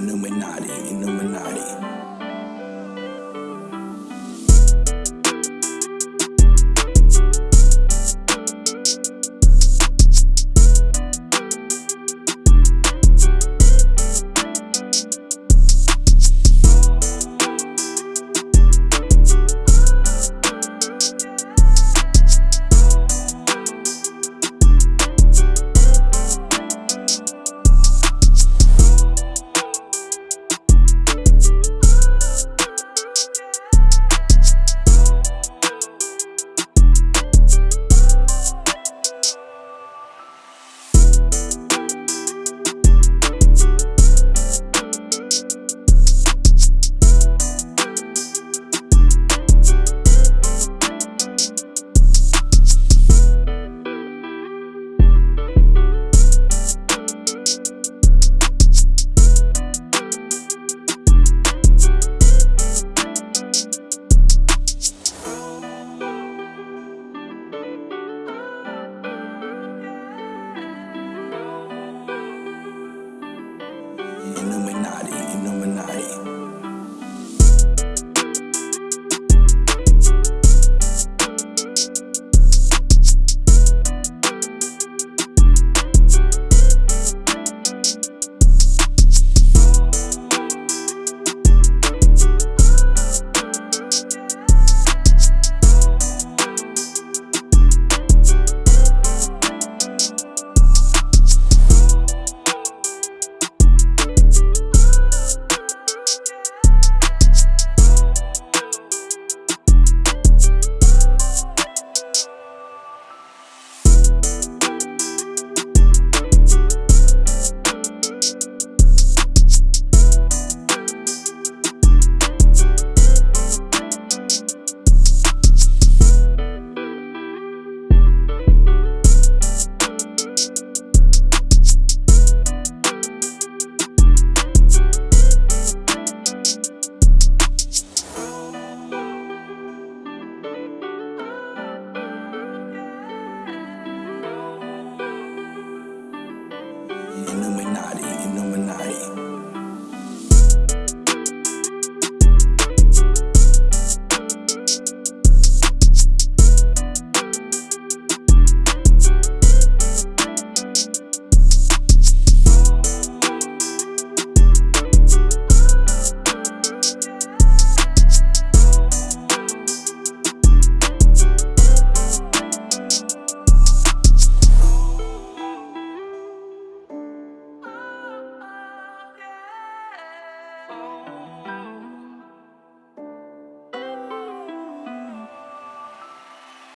Illuminati, Illuminati. Illuminati, Illuminati.